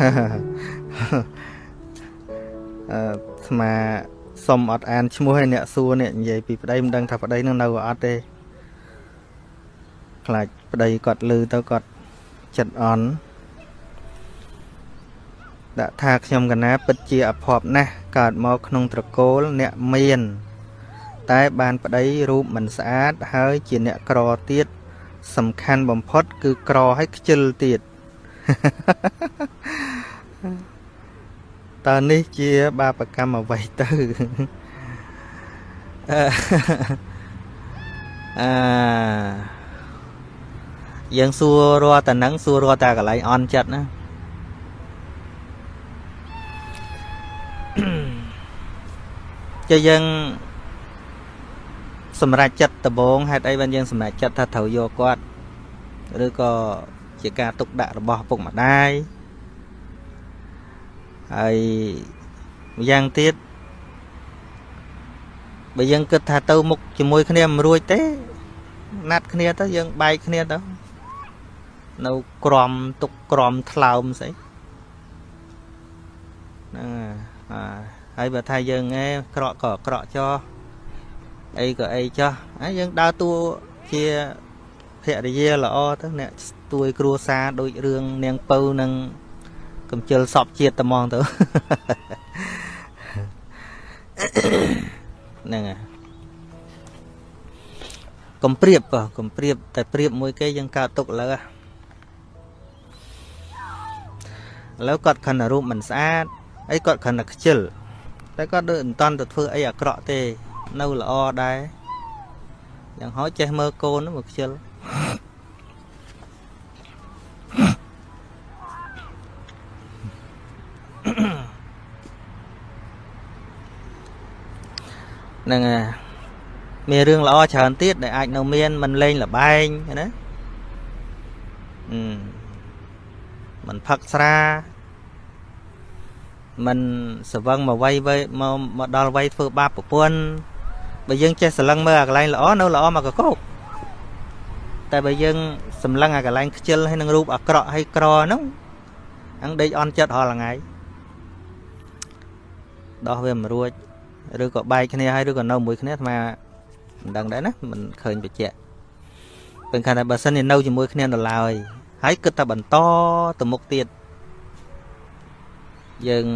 អឺស្មាសុំអត់អានឈ្មោះឲ្យអ្នកសួរនេះនិយាយពីប្តីមិនដឹងថាប្តីនឹងនៅអត់ទេខ្លាចប្តីគាត់លឺទៅគាត់ចិត្តអន់ដាក់ថាខ្ញុំកណាពិតជាអភ័ព្វណាស់កើតមកក្នុងត្រកូលអ្នកមាន តែបានប្តីរូបមិនស្អាតហើយជាអ្នកក្រទៀតសំខាន់បំផុត គឺក្រហើយខ្ជិលទៀត តើនេះជា បាបកម្មអ្វីទៅអឺយើងសួររាល់តែនឹងសួររាល់តែកន្លែងអន់ចិត្តណាជាយើងសម្រេចចិត្តដំបងហេតុអីបានយើងសម្រេចចិត្តថាត្រូវយកគាត់ឬក៏ជាការទុកដាក់របស់ពុកម្ដាយ ហើយម្យ៉ាងទៀតបើយើងគិតថាទៅមុខជាមួយគ្នាមិនរួចទេ ណាត់គ្នាទៅយើងបែកគ្នាទៅនៅក្រំទុកក្រំថ្លើមស្អីហ្នឹងហើយបើថាយើងឯងក្រក់ក៏ក្រក់ចោអីក៏អីចោះហើយយើងដើរតួជាភរិយាល្អទៅអ្នកស្ទួយគ្រួសារដូចរឿងនាងពៅនឹង កំជិលសពជាតិត្មងទៅហ្នឹងហើយកុំព្រៀបកុំព្រៀបតែព្រៀបមួយគេយើងកើតទុកឥឡូវឥឡូវគាត់ខិនរូបមិនស្អាតអីគាត់ខិនតែខ្ជិលតែគាត់ដូចមិនតន់ទៅធ្វើអីអាក្រក់ទេ នៅល្អដែរយ៉ាងហោចចេះមើលកូនមកខ្ជិល ហ្នឹងហើយមានរឿងល្អច្រើនទៀតដែលអាចនៅមានមិនលេងលបែងណាអឺមិនផឹកស្រាមិនស្វឹងមកវ័យមកមកដល់វ័យធ្វើបាបប្រពន្ធបើយើងចេះស្រឡឹងមើលអាកន្លែងល្អនៅល្អមកកកោកតែបើយើងសម្លឹងអាកន្លែងខ្ជិលហើយនឹងរូបអាក្រក់ហើយក្រហ្នឹងអង្គដេកអន់ចិត្តរាល់ថ្ងៃ ដោះវាមិនរួចឬក៏បែកគ្នាហើយឬក៏នៅមួយគ្នាអាត្មាមិនដឹងដែរណាមិនឃើញបញ្ជាក់ពេលខាងតែបើសិនជានៅជាមួយគ្នានៅឡើយហើយគិតតែបន្តទៅមុខទៀតយើង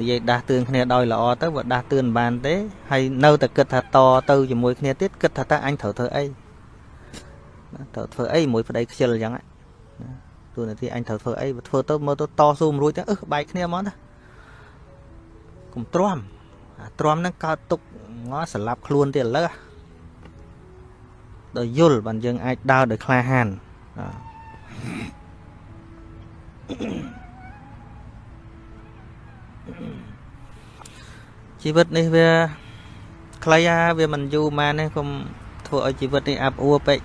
និយាយដាស់តឿនគ្នាដោយល្អទៅបើដាស់តឿនបានទេហើយនៅតែគិតថាតទៅជាមួយគ្នាទៀតគិតថាតើអញត្រូវធ្វើអីត្រូវធ្វើអីមួយប្តីខ្ជិលអញ្ចឹងណាទូនាទីអញត្រូវធ្វើអីបើធ្វើទៅមើលទៅតស៊ូមិនរួចទៅអឺបែកគ្នាហ្មងណា កុំទ្រាំអាទ្រាំហ្នឹងកើតទុកងស្លាប់ខ្លួនទៀតឥឡូវដល់យល់បានយើងអាចដើរដោយក្លាហានជីវិតនេះវាខ្លីអាវាមិនយូរម៉ានទេកុំធ្វើឲ្យជីវិតនេះអាប់អួរពេក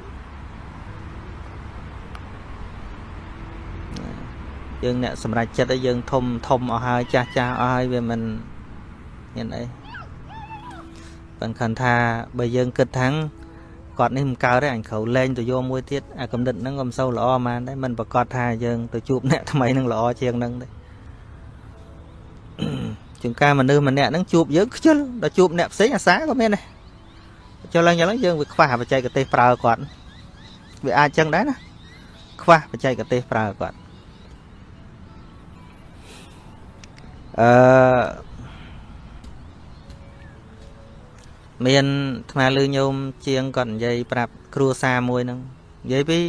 យើងអ្នកសម្រេចចិត្តឲ្យយើងធំធំអស់ហើយចាស់ចាស់អស់ហើយវាមិន មានអីបើខណ្ឌថាបើយើងគិតថាងគាត់នេះមិនកើតទេអញក្រៅលែងទៅយកមួយទៀតអាកំណត់ហ្នឹងក៏មិនសូវល្អហ្មងដែរមិនប្រកាសថាយើងទៅជួបអ្នកថ្មីនឹងល្អជាងហ្នឹងទេជាងការមនុស្សម្នាក់ហ្នឹងជួបយើងខ្ជិលដល់ជួបអ្នកផ្សេងអាសាក៏មានដែរចុះឡើងយ៉ាងហ្នឹងយើងវាខ្វះបច្ចេកទេសប្រើគាត់វាអាចចឹងដែរណាខ្វះបច្ចេកទេសប្រើគាត់អឺ មានថ្មលឺញោមជាងគាត់និយាយប្រាប់គ្រួសារមួយហ្នឹងនិយាយពី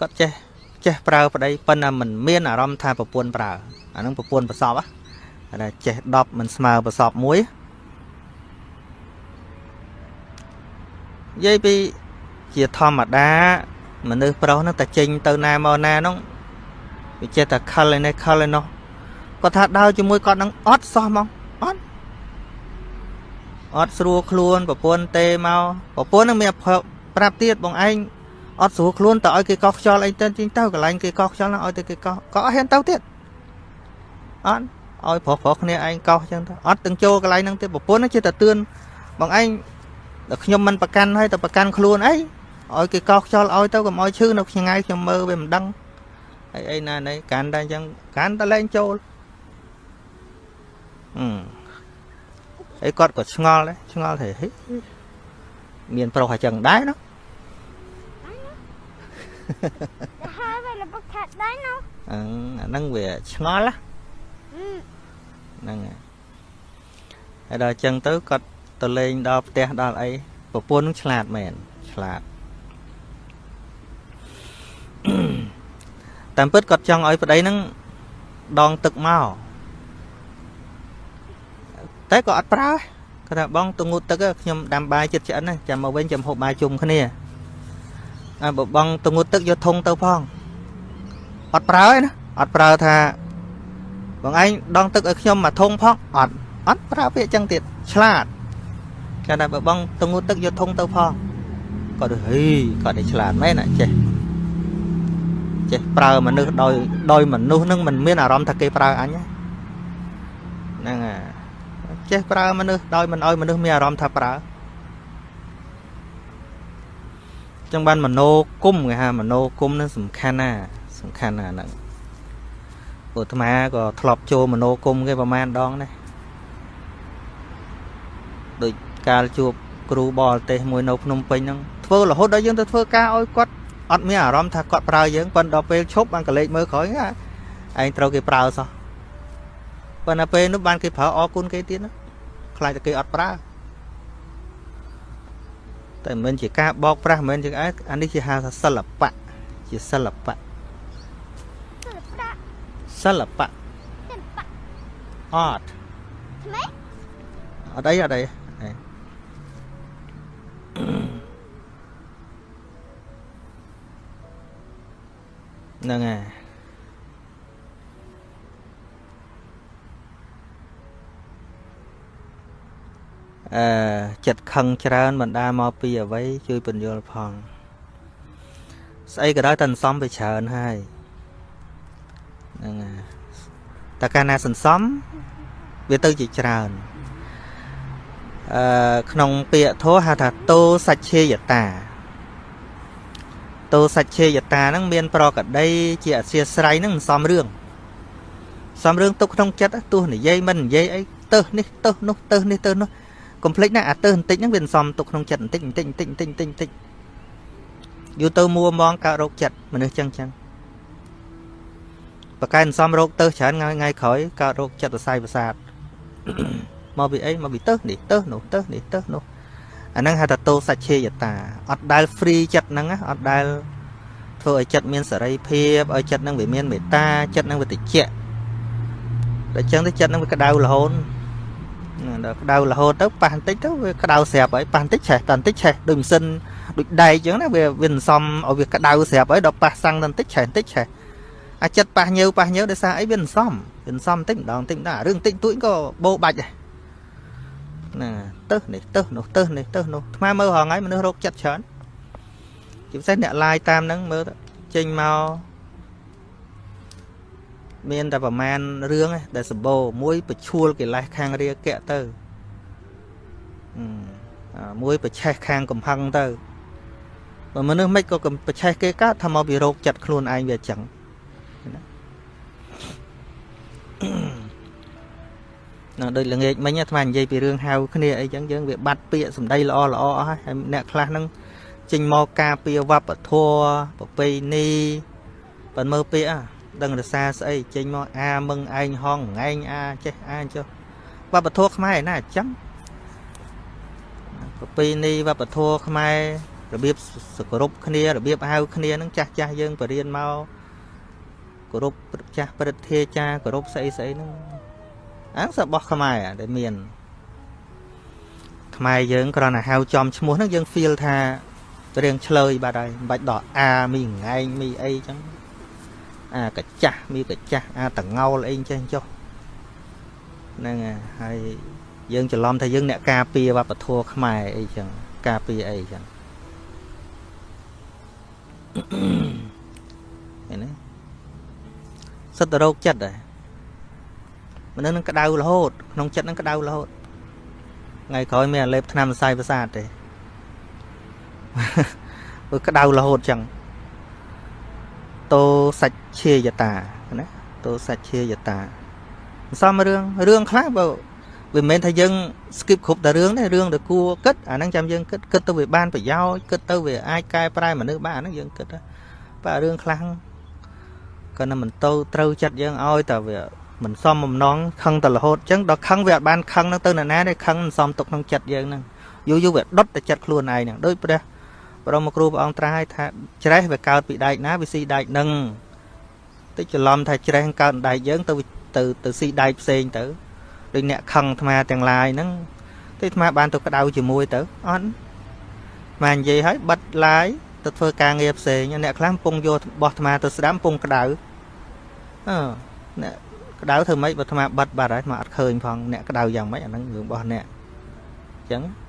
គាត់ចេះចេះប្រើប្តីប៉ុន្តែមិនមានអារម្មណ៍ថាប្រពន្ធប្រើអាហ្នឹងប្រពន្ធប្រសពហ៎តែចេះ10មិនស្មើប្រសពមួយនិយាយពីជាធម្មតាមនុស្សប្រុសហ្នឹងតែចេញទៅណាមកណាហ្នឹងវាចេះតែខលឯនេះខលឯនោះគាត់ថាដើរជាមួយគាត់នឹងអត់សោះហ្មងអត់ អត់ស្រួលខ្លួនប្រពន្ធទេមកប្រពន្ធនឹងមានប្រាប់ទៀតបងឯងអត់ស្រួលខ្លួនតើឲ្យគេកោះខ្យល់អីទៅជីងទៅកន្លែងគេកោះខ្យល់ហ្នឹងឲ្យទៅគេកោះក៏អត់ហ៊ានទៅទៀតអត់ឲ្យប្រុសប្រុសគ្នាឯងកោះចឹងទៅអត់ទាំងចូលកន្លែងហ្នឹងទៀតប្រពន្ធហ្នឹងជាតែទឿនបងឯងដល់ខ្ញុំមិនប្រកាន់ឲ្យទៅប្រកាន់ខ្លួនអីឲ្យគេកោះខ្យល់ឲ្យទៅកុំឲ្យឈឺនៅថ្ងៃខ្ញុំមើលវាមិនដឹងអីអីណាណីកាន់តែអញ្ចឹងកាន់តែលែងចូលអឺ អីគាត់ក៏ឆ្ងល់ដែរឆ្ងល់ថាហេមានប្រុសអញ្ចឹងដែរណាហើយវាលបខាត់ដែរណោះអឺអាហ្នឹងវាឆ្ងល់ណាអឺហ្នឹងហើយហើយដល់អញ្ចឹងទៅគាត់ទៅលេងដល់ផ្ទះដល់អីប្រពន្ធនឹងឆ្លាតមែនឆ្លាតតាមពិតគាត់ចង់ឲ្យប្តីហ្នឹងដងទឹកមក តែក៏អត់ប្រើគាត់ថាបងទៅងូតទឹកខ្ញុំដាំបាយចិត្តឆ្អិនណាចាំមកវិញចាំហូបបាយជុំគ្នាអើបើបងទៅងូតទឹកយកធុងទៅផងអត់ប្រើទេណាអត់ប្រើថាបងឯងដងទឹកឲ្យខ្ញុំមកធុងផងអត់អត់ប្រើពាក្យចឹងទៀតឆ្លាតគាត់ថាបើបងទៅងូតទឹកយកធុងទៅផងគាត់ហីគាត់ឯងឆ្លាតមែនណាចេះចេះប្រើមនុស្សដោយដោយមនុស្សនឹងមិនមានអារម្មណ៍ថាគេប្រើអញទេហ្នឹងហើយ ចេះប្រើមនុស្សដោយមិនឲ្យមនុស្សមានអារម្មណ៍ថាប្រើចឹងបានមโนគុំគេហៅមโนគុំនឹងសំខាន់ណាសំខាន់ណាហ្នឹងពុទ្ធអាត្មាក៏ធ្លាប់ចូលមโนគុំគេប្រហែលដងដែរដូចកាលជួបគ្រូបរទេសមួយនៅភ្នំពេញហ្នឹងធ្វើរហូតដល់យើងទៅធ្វើការឲ្យគាត់អត់មានអារម្មណ៍ថាគាត់ប្រើយើងប៉ុន្តែដល់ពេលឈប់បានកលេចមើលក្រោយហ่าឯងត្រូវគេប្រើសោះ ប៉ុន្តែពេលនោះបានគេប្រើអរគុណគេទៀតណាខ្លាចតែគេអត់ប្រើតែមិនមែនជាការបោកប្រាស់មិនមែនជាអែអានេះជាហៅថាសិល្បៈជាសិល្បៈសិល្បៈសិល្បៈសិល្បៈ art ថ្មីអត់អីអត់អីអីហ្នឹងហើយ អឺចិត្តខឹងច្រើនបណ្ដាមកពីអ្វីជួយពន្យល់ផងស្អីក៏ដោយតែសន្សំវាច្រើនហើយហ្នឹងហើយតែកាលណាសន្សំវាទៅជាច្រើនអឺក្នុងពាក្យធម៌ហៅថាតោសច្ឆេយតាតោសច្ឆេយតាហ្នឹងមាន ប្រកដី ជាអធិស្រ័យហ្នឹងមិនសមរឿងសមរឿងទុកក្នុងចិត្តទោះនិយាយមិននិយាយអីទៅនេះទៅនោះទៅនេះទៅនោះ កុំភ្លេចណាអាទៅបន្តិចហ្នឹងវាមិនសមទុកក្នុងចិត្តបន្តិចបន្តិចបន្តិចបន្តិចបន្តិចបន្តិចយូរទៅមួមងកើតរោគចិត្តមនុស្សចឹងចឹងបកកែមិនសមរោគទៅច្រើនថ្ងៃថ្ងៃក្រោយកើតរោគចិត្តសរសៃប្រសាទមកពីអីមកពីទៅនេះទៅនោះទៅនេះទៅនោះអាហ្នឹងហៅថាតោសច្ឆេយតាអត់ដែល free ចិត្តហ្នឹងណាអត់ដែលធ្វើឲ្យចិត្តមានសេរីភាពឲ្យចិត្តហ្នឹងវាមានមេត្តាចិត្តហ្នឹងវាតិចដល់ចឹងទៅចិត្តហ្នឹងវាក្តៅរហូតណា ដល់ក្តៅរហូតទៅប៉ះបន្តិចទៅវាក្តៅស្រាប់ហើយប៉ះបន្តិចឆេះតបន្តិចឆេះដូចម៉ាស៊ីនដូចដែកចឹងណាវាវាសន្សំឲ្យវាក្តៅស្រាប់ហើយដល់ប៉ះសាំងតបន្តិចឆេះបន្តិចឆេះអាចិត្តប៉ះញើប៉ះញើដោយសារអីវាសន្សំវាសន្សំបន្តិចម្ដងបន្តិចម្ដងរឿងតិចតួចក៏បោបាច់ដែរណាទៅនេះទៅនោះទៅនេះទៅនោះថ្មមើលរហងៃមនុស្សរោគចិត្តច្រើនជាពិសេសអ្នកឡាយតាមហ្នឹងមើលទៅចេញមក មានតែប្រមាណរឿងឯងដែលសម្បូរមួយបឈួលកិលេសខាងរាគៈទៅអឺអាមួយប្រឆេះខាងកំហឹងទៅបើមនុស្សមិនក៏ប្រឆេះគេកើតថាមកពីរោគចិត្តខ្លួនឯងវាអញ្ចឹងណាណាដូចល្ងាចមិញអាត្មានិយាយពីរឿងហៅគ្នាអីចឹងយើងវាបាត់ពាក្យសម្ដីល្អល្អអស់ហើយហើយអ្នកខ្លះហ្នឹងចេញមកការពារវប្បធម៌ប្រពៃណីប៉ុន្តែមើលពាក្យអា ដឹងរសាស្អីចេញមកអាមឹងឯងហងងែងអាចេះអាចុះវប្បធម៌ខ្មែរណាអញ្ចឹងប្រពៃណីវប្បធម៌ខ្មែររបៀបសគោរពគ្នារបៀបហៅគ្នាហ្នឹងចាស់ចាស់យើងបរៀនមកគោរពចាស់ព្រឹទ្ធាចារ្យគោរពស្អីស្អីហ្នឹងអាងរបស់ខ្មែរដែលមានខ្មែរយើងគ្រាន់តែហៅចំឈ្មោះហ្នឹងយើង feel ថារៀងឆ្លើយបាត់ហើយមិនបាច់ដល់អាមីងែងមីអីចឹង អាកាចាស់មីកាចាស់អាតងោលអីចេះចុះហ្នឹងហើយយើងច្រឡំថាយើងអ្នកការពារវប្បធម៌ខ្មែរអីចឹងការពារអីចឹងឃើញទេសិតតរោគចិត្តដែរមនុស្សនឹងក្តៅរហូតក្នុងចិត្តនឹងក្តៅរហូតថ្ងៃក្រោយមានអាលេបថ្នាំសរសៃប្រសាទទេវាក្តៅរហូតចឹង តោសច្ឆេយតាណាតោសច្ឆេយតាសំរឿងរឿងខ្លះបើវាមិនមែនថាយើង skip គ្រប់តែរឿងទេរឿងដែលគួរគិតអាហ្នឹងចាំយើងគិតគិតទៅវាបានប្រយោជន៍គិតទៅវាអាចកែប្រែមនុស្សបានអាហ្នឹងយើងគិតបើរឿងខ្លះក៏នឹងមិនទៅត្រូវចិត្តយើងឲ្យតែវាមិនសមបំណងខឹងតែរហូតអញ្ចឹងដល់ខឹងវាអត់បានខឹងនឹងទៅនរណាទេខឹងមិនសមទុកក្នុងចិត្តយើងហ្នឹងយូរយូរវាដុតតែចិត្តខ្លួនឯងហ្នឹងដូចព្រះ បរមគ្រូព្រះអង្គត្រាស់ឲ្យថាច្រេះវាកើតពីដែកណាវាស៊ីដែកហ្នឹងតិចច្រឡំថាច្រេះកើតដែកយើងទៅទៅទៅស៊ីដែកផ្សេងទៅដូចអ្នកខឹងអាត្មាទាំងឡាយហ្នឹងតែអាត្មាបានទៅក្តៅជាមួយទៅអត់អានិយាយឲ្យបិទឡាយទៅធ្វើការងារផ្សេងអ្នកខ្លះកំពុងយករបស់អាត្មាទៅស្ដាំកំពុងក្តៅអឺអ្នកក្តៅធ្វើម៉េចបើអាត្មាបិទបាត់ហើយអាត្មាអត់ឃើញផងអ្នកក្តៅយ៉ាងម៉េចអាហ្នឹងរឿងរបស់អ្នកអញ្ចឹងអឺ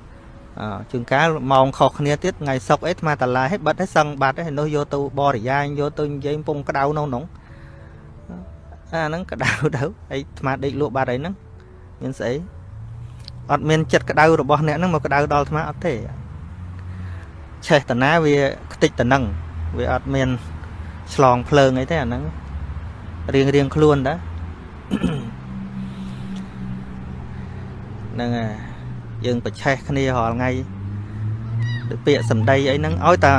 ជួនកាលម៉ោងខុសគ្នាទៀតថ្ងៃសុកអីអាត្មាតឡាឲ្យបិទឲ្យសឹងបាត់ហើយនោះយកទៅបរិយាយយកទៅនិយាយកំពុងក្តៅក្នុងនោះអាហ្នឹងក្តៅទៅហើយអាត្មាដេកលក់បាត់ហើយហ្នឹងមានស្អីអត់មានចិត្តក្តៅរបស់អ្នកហ្នឹងមកក្តៅដល់អាត្មាអត់ទេឆេះតាណាវាខ្ទេចតំណឹងវាអត់មានឆ្លងភ្លើងអីទេអាហ្នឹងរៀងរៀងខ្លួនតាហ្នឹងហើយ យើងប្រឆេះគ្នារាល់ថ្ងៃដូចពាក្យសម្ដីអីហ្នឹងឲ្យតា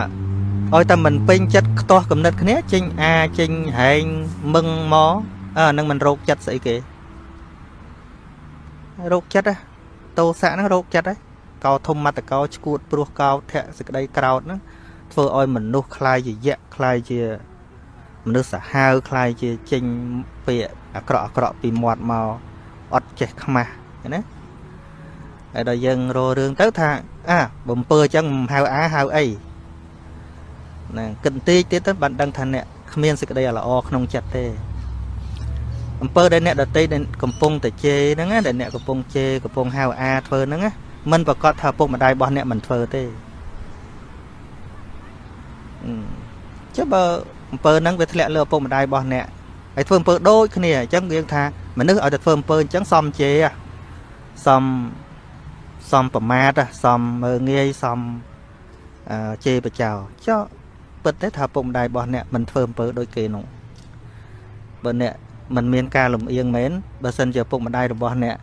ឲ្យតែមិនពេញចិត្តខ្ទាស់គំនិតគ្នាចេញអាចេញហែងមឹងមកអើហ្នឹងមិនរោគចិត្តស្អីគេរោគចិត្តហ៎តោសៈហ្នឹងរោគចិត្តហ៎កោធម្មតកោឈួតព្រោះកោធៈសេចក្តីក្រោតហ្នឹងធ្វើឲ្យមនុស្សคลายជាយៈคลายជាមនុស្សសាហាវคลายជាចេញពាក្យអាក្រក់អាក្រក់ពីមាត់មកអត់ចេះខ្មាស់ណា ហើយដល់យើងរករឿងទៅថាអាបំពើអញ្ចឹងមិនហៅអាហៅអីណាគិតបន្តិចទៀតទៅបានដឹងថាអ្នកគ្មានសេចក្តីល្អក្នុងចិត្តទេអំពើដែលអ្នកដតីដែលកំពុងតែជេរហ្នឹងណាដែលអ្នកកំពុងជេរកំពុងហៅអាធ្វើហ្នឹងណាមិនប្រកាសថាពុកម្ដាយរបស់អ្នកមិនធ្វើទេចុះបើអំពើហ្នឹងវាធ្លាក់លើឪពុកម្ដាយរបស់អ្នកហើយធ្វើអំពើដូចគ្នាអញ្ចឹងយើងថាមនុស្សឲ្យតែធ្វើអំពើអញ្ចឹងសមជេរសម សមប្រមាទសមមើងងាយសមជេរបចោចុះពិតទេថាពុកម្ដាយរបស់អ្នកមិនធ្វើអំពើដូចគេនោះបើអ្នកមិនមានការលំអៀងមែនបើសិនជាពុកម្ដាយរបស់អ្នក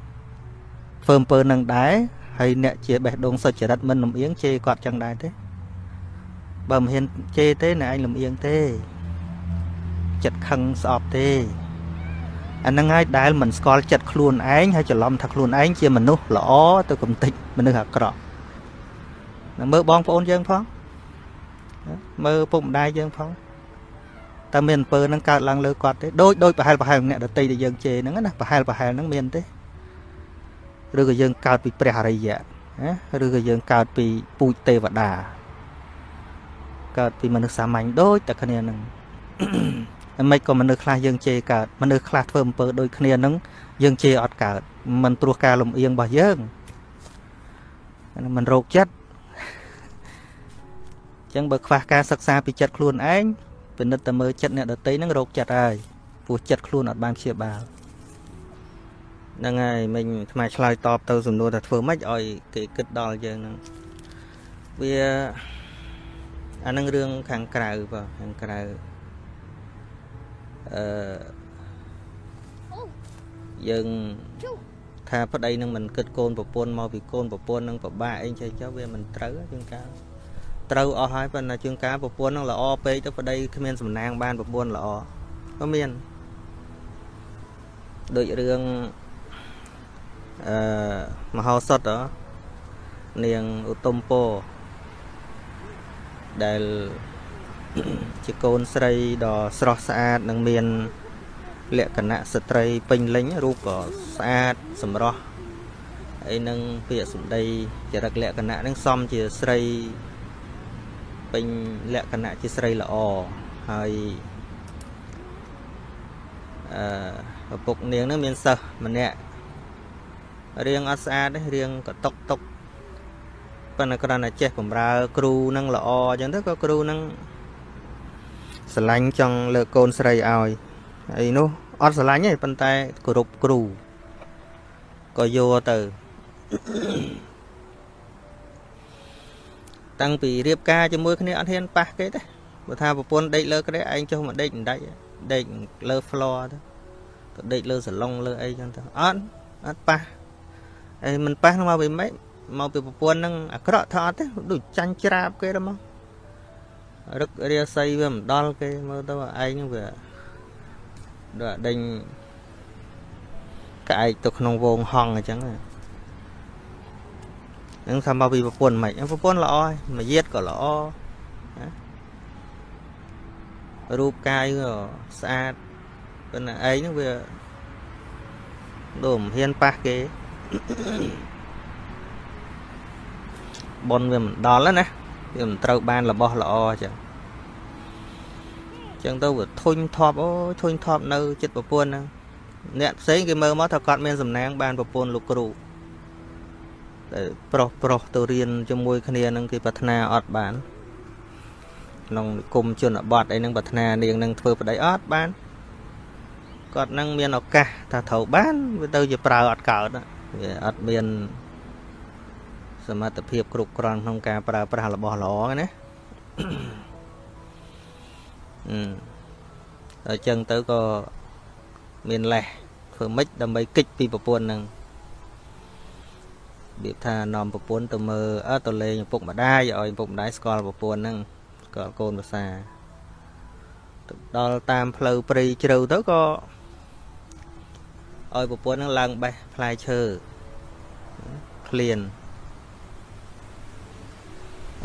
ធ្វើអំពើនឹងដែរហើយអ្នកជាបេះដូងសុចរិតមិនលំអៀងជេរគាត់ចឹងដែរទេបើមិនហ៊ានជេរទេអ្នកឯងលំអៀងទេចិត្តខឹងស្អប់ទេ អាហ្នឹងហើយដែលមិនស្គាល់ចិត្តខ្លួនឯងហើយច្រឡំថាខ្លួនឯងជាមនុស្សល្អទៅកំតិចមនុស្សអាក្រក់នឹងមើលបងប្អូនយើងផងមើលពុកម្ដាយយើងផងតើមានអំពើហ្នឹងកើតឡើងលើគាត់ទេដូចដូចប្រហែលប្រហែលអ្នកដតីដែលយើងជេរហ្នឹងណាប្រហែលប្រហែលហ្នឹងមានទេឬក៏យើងកើតពីព្រះអរិយៈណាឬក៏យើងកើតពីពូជទេវតាកើតពីមនុស្សសាមញ្ញដូចតែគ្នាហ្នឹង មិនក៏មនុស្សខ្លះយើងជេរកើតមនុស្សខ្លះធ្វើអំពើដូចគ្នាហ្នឹងយើងជេរអត់កើតមិនព្រោះការលំអៀងរបស់យើងមិនរោគចិត្តអញ្ចឹងបើខ្វះការសិក្សាពីចិត្តខ្លួនឯងពិនិត្យតែមើលចិត្តអ្នកដតីហ្នឹងរោគចិត្តហើយព្រោះចិត្តខ្លួនអត់បានព្យាបាលហ្នឹងហើយមិញថ្មឆ្លើយតបទៅសំណួរថាធ្វើម៉េចឲ្យគេគិតដល់យើងហ្នឹងវាអានឹងរឿងខាងក្រៅបាទខាងក្រៅ អឺយើងថាប្តីនឹងមិនគិតកូនប្រពន្ធមកពីកូនប្រពន្ធនឹងពិបាកអីចេះចុះវាមិនត្រូវជាងកាលត្រូវអស់ហើយប៉ុន្តែជាងកាលប្រពន្ធនឹងល្អពេកទៅប្តីគ្មានសំណាងបានប្រពន្ធល្អក៏មានដូចរឿងអឺមហោសតនាងឧត្តមពោដែល ជាកូនស្រីដ៏ស្រស់ស្អាតនិងមាន លក្ខណៈស្ត្រីពេញលេញរូបក៏ស្អាតសម្រស់ហើយនឹងពាក្យសម្ដីចរិតលក្ខណៈនឹងសមជាស្រីពេញលក្ខណៈជាស្រីល្អហើយអឺឪពុកនាងនឹងមានសិស្សម្នាក់រៀងអត់ស្អាតទេរៀងកតុកតុកប៉ុន្តែគ្រាន់តែចេះបំរើគ្រូនឹងល្អអញ្ចឹងទៅក៏គ្រូនឹង ស្រឡាញ់ចង់លើកកូនស្រីឲ្យអីនោះអត់ស្រឡាញ់ទេប៉ុន្តែគោរពគ្រូក៏យកទៅតាំងពីរៀបការជាមួយគ្នាអត់ហ៊ានប៉ះគេទេបើថាប្រពន្ធដេកលើក្រែឯងចុះមកដេកមិនដាច់ដេកលើ floor ទៅទៅដេកលើសាឡុងលើអីចឹងទៅអត់អត់ប៉ះអីមិនប៉ះមកពីម៉េចមកពីប្រពន្ធហ្នឹងអាក្រក់ថាអត់ទេដូចចាញ់ច្រាបគេទៅមក រឹករាសីវាមិនដល់គេមើលទៅឯងហ្នឹងវាដូចដេញក្អែកទៅក្នុងវងហងអញ្ចឹងហ្នឹងថាមកពីប្រពន្ធមិនប្រពន្ធល្អហើយមួយយាតក៏ល្អណារូបកាយក៏ស្អាតប៉ុន្តែឯងហ្នឹងវាដូចមិនហ៊ានប៉ះគេប៉ុនវាមិនដល់ណាវាមិនត្រូវបានរបស់ល្អអញ្ចឹងអញ្ចឹងទៅវាធុញថប់អូយធុញថប់នៅចិត្តប្រពន្ធហ្នឹងអ្នកផ្សេងគេមើលមកថាគាត់មានសំណាងបានប្រពន្ធលោកគ្រូតែប្រុសប្រុសទៅរៀនជាមួយគ្នានឹងគេប្រាថ្នាអត់បានក្នុងនិគមជនបទអីហ្នឹងប្រាថ្នានាងនឹងធ្វើប្តីអត់បានគាត់នឹងមានឱកាសថាត្រូវបានវាទៅជាប្រើអត់កើតវាអត់មានសមត្ថភាពគ្រប់គ្រាន់ក្នុងការប្រើប្រាស់របស់ល្អណា អឺដល់ចឹងទៅក៏មានលេះធ្វើម៉េចដើម្បីគិចពីប្រពន្ធនឹងរបៀបថានាំប្រពន្ធទៅមើលអើទៅលេងឪពុកម្ដាយឲ្យឪពុកម្ដាយស្គាល់ប្រពន្ធនឹងស្គាល់កូនភាសាទៅដល់តាមផ្លូវព្រៃជ្រៅទៅក៏ឲ្យប្រពន្ធនឹងឡើងបេះផ្លែឈើក្លៀន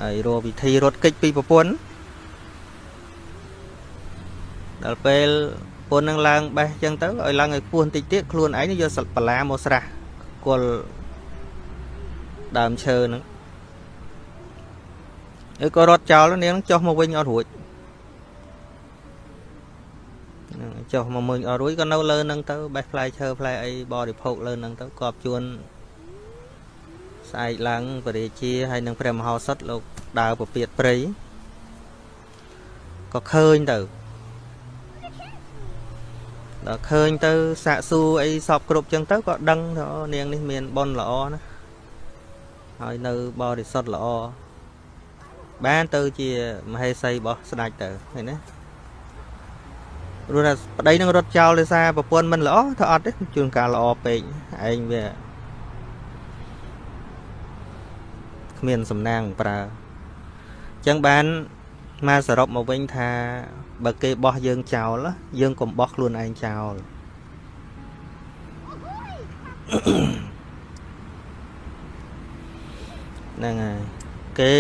ហើយរកវិធីរត់គេចពីប្រពន្ធ ដល់ពេលប្រពន្ធនឹងឡើងបេះចឹងទៅឲ្យឡើងឲ្យពោះបន្តិចទៀតខ្លួនឯងយកសិលបលាមកស្រះគល់ដើមឈើហ្នឹងហើយក៏រត់ចោលនាងចុះមកវិញអត់រួចហ្នឹងចុះមកមើលអត់រួចក៏នៅលើហ្នឹងទៅបេះផ្លែឈើផ្លែអីបរិភោគលើហ្នឹងទៅកប់ជួនស្អែកឡើងបរិជាហើយនឹងព្រះមហោសថលោកដើរពពាតព្រៃក៏ឃើញទៅ ដល់ឃើញទៅសាកសួរអីសពគ្រប់ចឹងទៅក៏ដឹងថានាងនេះមានបុណ្យល្អណាហើយនៅបរិសុទ្ធល្អបានទៅជាមហេសីរបស់ស្ដេចទៅឃើញណាព្រោះថាប្តីនឹងរត់ចោលដោយសារប្រពន្ធមិនល្អថាអត់ទេជួនកាលល្អពេកឯងវាគ្មានសំណាងប្រើអញ្ចឹងបានមកសរុបមកវិញថា បើគេបោះយើងចោលយើងកុំបោះខ្លួនឯងចោលហ្នឹងហើយគេ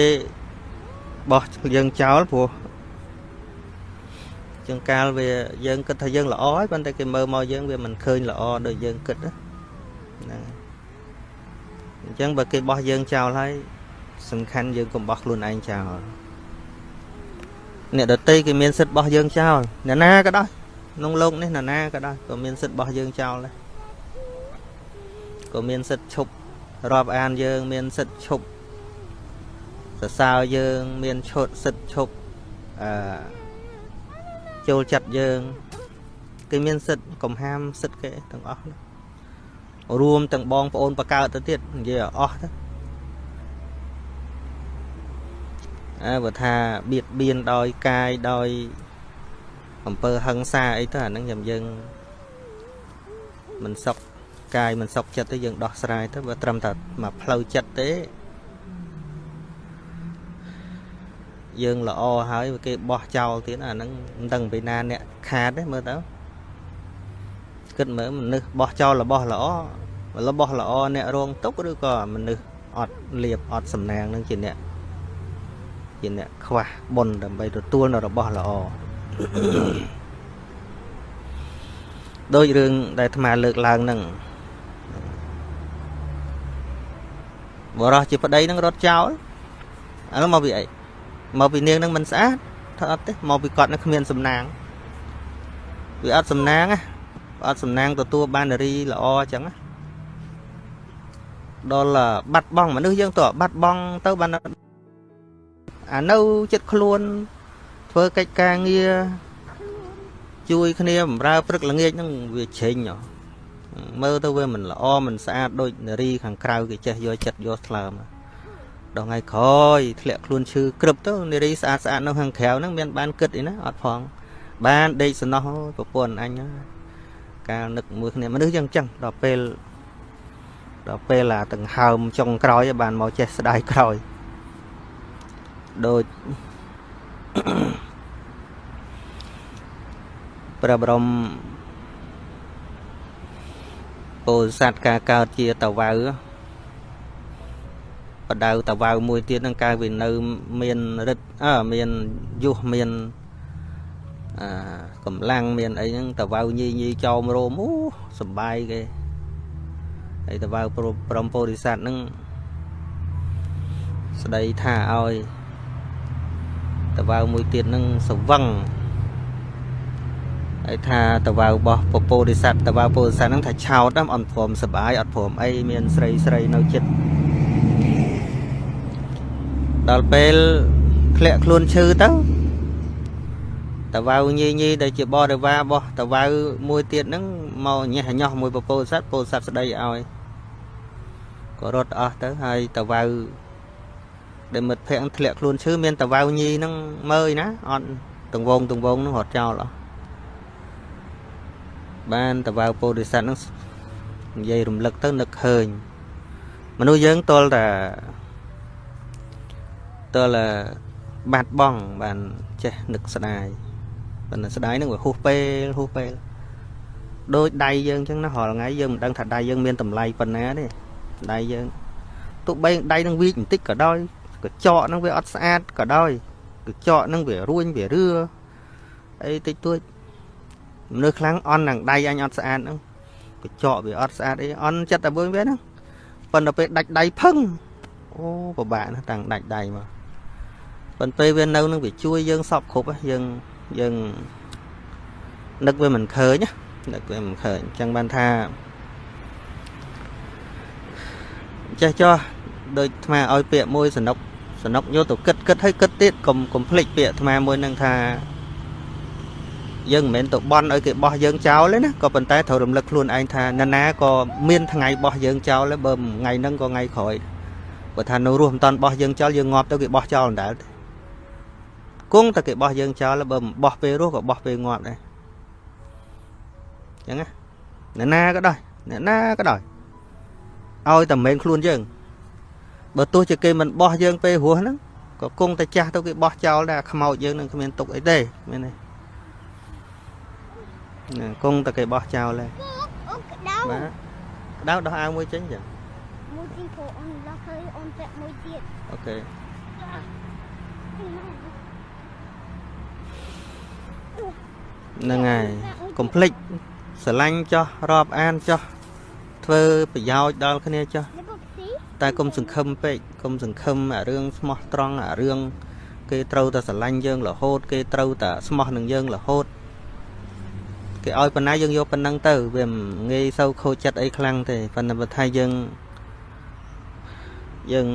បោះយើងចោលព្រោះជាងកាលវាយើងគិតថាយើងល្អហើយប៉ុន្តែគេមើលមកយើងវាមិនឃើញល្អដូចយើងគិតហ្នឹងអញ្ចឹងបើគេបោះយើងចោលហើយសំខាន់យើងកុំបោះខ្លួនឯងចោល អ្នកដតីគេមានសិទ្ធិរបស់យើងចោលអ្នកណាក៏ដោយក្នុងលោកនេះអ្នកណាក៏ដោយក៏មានសិទ្ធិរបស់យើងចោលដែរក៏មានសិទ្ធិឈប់រាប់អានយើង មានសិទ្ធិឈប់សរសើរយើង មានឈុតសិទ្ធិឈប់អឺចូលចិត្តយើងគេមានសិទ្ធិកំហាមសិទ្ធិគេទាំងអស់រួមទាំងបងប្អូនបកើតទៅទៀតនិយាយអស់ទៅ បើថាបៀតបៀនដោយកាយដោយអំពើហិង្សាអីទៅអាហ្នឹងខ្ញុំយើងមិនសុខកាយមិនសុខចិត្តទេយើងដោះស្រាយទៅបើត្រឹមតែមកផ្លូវចិត្តទេយើងល្អហើយគេបោះចោលទៀតអាហ្នឹងមិនដឹងពីណាអ្នកខាតទេមើលទៅគិតមើលមនុស្សបោះចោលរបស់ល្អរបស់ល្អអ្នករងទុកឬក៏មនុស្សអត់លៀបអត់សំណាងនឹងជាអ្នក ជាអ្នកខ្វះបុណ្យដើម្បីទទួលនៅរបស់ល្អដោយរឿងដែលអាត្មាលើកឡើងហ្នឹងបរោះជាប្តីនឹងរត់ចោលអានោះមកពីអីមកពីនាងនឹងមិនស្អាតថាអត់ទេមកពីគាត់នឹងគ្មានសំណាងវាអត់សំណាងណាអត់សំណាងទទួលបាននារីល្អអញ្ចឹងណាដល់បាត់បង់មនុស្សយើងទៅបាត់បង់ទៅបាន អានៅចិត្តខ្លួន ធ្វើកិច្ចការងារជួយគ្នាបម្រើព្រឹកល្ងាចហ្នឹងវាជ្រេញមើលទៅវាមិនល្អមិនស្អាតដូចនារីខាងក្រៅគេចេះយកចិត្តយកថ្លើមដល់ថ្ងៃក្រោយធ្លាក់ខ្លួនឈឺក្រឹបទៅនារីស្អាតស្អាតនៅខាងក្រៅហ្នឹងមានបានគិតអីណាអត់ផង បានដេកសំណោះអូយប្រពន្ធអញហើយកាលនឹកមួយគ្នាមនុស្សយ៉ាងចឹងដល់ពេលដល់ពេលអាដង្ហើមចុងក្រោយឯងបានមកចេះស្ដាយក្រោយ ដូចព្រះបរមពោធិសត្វការកើតជាតវៅបដៅតវៅមួយទៀតនឹងកាយវានៅមានរិទ្ធអើមានយុះមានអាកម្លាំងមានអីហ្នឹងតវៅញីញីចោមរោមអូសំបាយគេហើយតវៅព្រមពោធិសត្វហ្នឹងស្ដីថាឲ្យ តវៅមួយទៀតហ្នឹងសវឹងហើយថាតវៅរបស់ពពោធិសត្វតវៅពោធិសត្វហ្នឹងថាឆោតអត់ព្រមសបាយអត់ព្រមអីមានស្រីស្រីនៅចិត្តដល់ពេលធ្លាក់ខ្លួនឈឺទៅតវៅញីញីដែលជាបរិវាររបស់តវៅមួយទៀតហ្នឹងមកញ៉េះញោះមួយពពោធិសត្វពោធិសត្វស្ដីឲ្យក៏រត់អស់ទៅហើយតវៅ ដែលមិត្តភ័ក្ដិធ្លាក់ខ្លួនឈឺមានតវៅញីហ្នឹងមើលណាអត់ទង្វងទង្វងហ្នឹងរត់ចោលអស់បានតវៅពោធិសត្វហ្នឹងនិយាយរំលឹកទៅនឹកឃើញមនុស្សយើងតលតែតលបាត់បង់បានចេះនឹកស្ដាយប៉ុន្តែស្ដាយហ្នឹងវាហួសពេលហួសពេលដូចដៃយើងអញ្ចឹងណារាល់ថ្ងៃយើងមិនដឹងថាដៃយើងមានតម្លៃប៉ុណ្ណាទេដៃយើងទោះបីដៃនឹងវីកបន្តិចក៏ដោយ កញ្ចក់ហ្នឹងវាអត់ស្អាតក៏ដោយកញ្ចក់ហ្នឹងវារួញវារឿអីតិចតួចមនុស្សខ្លាំងអន់នឹងដៃអញអត់ស្អាតហ្នឹងកញ្ចក់វាអត់ស្អាតអីអន់ចិត្តតែមួយវាហ្នឹងប៉ុន្តែពេលដាច់ដៃផឹងអូពិបាកណាស់តាំងដាច់ដៃមកប៉ុន្តែពេលវានៅនឹងវាជួយយើងសពគ្រប់យើងយើងនឹកវាមិនឃើញនឹកវាមិនឃើញអញ្ចឹងបានថាចេះចោះ ដូចអាត្មាឲ្យពាក្យមួយសនុកសនុកយកទៅគិតគិតឲ្យគិតទៀតកុំកុំភ្លេចពាក្យអាត្មាមួយនឹងថាយើងមិនមែនទៅបន់ឲ្យគេបោះយើងចោលទេណាក៏ប៉ុន្តែត្រូវរំលឹកខ្លួនឯងថាណាណាក៏មានថ្ងៃបោះយើងចោលដែរបើថ្ងៃហ្នឹងក៏ថ្ងៃក្រោយបើថានៅរស់មិនតាន់បោះយើងចោលយើងងាប់ទៅគេបោះចោលមិនដែលទេគង់តែគេបោះយើងចោលបើមិនបោះពេលរស់ក៏បោះពេលងាប់ដែរអញ្ចឹងណាអ្នកណាក៏ដោយអ្នកណាក៏ដោយឲ្យតែមិនខ្លួនយើង បើទោះជាគេមិនបោះយើងពេលរស់ហ្នឹងក៏គង់តែចាស់ទៅគេបោះចោលដែរខ្មោចយើងនឹងគ្មានទុកអីទេមែនទេណាគង់តែគេបោះចោលដែរអូក្តៅបាទក្តៅដោះអាវមួយចេញចឹងមួយទីព្រោះអូនឡោះឃើញអូនពាក់មួយទៀតអូខេហ្នឹងហើយកុំភ្លេចស្រឡាញ់ចោះរាប់អានចោះធ្វើប្រយោជន៍ដល់គ្នាចោះនេះពុកស៊ី តែកុំសង្ឃឹមពេកកុំសង្ឃឹមអារឿងស្មោះត្រង់អារឿងគេត្រូវតែស្រឡាញ់យើងរហូត គេត្រូវតែស្មោះនឹងយើងរហូតគេឲ្យប៉ុណ្ណាយើងយកប៉ុណ្ណឹងទៅវាមិនងាយសូវខូចចិត្តអីខ្លាំងទេប៉ុន្តែបើថាយើងយើង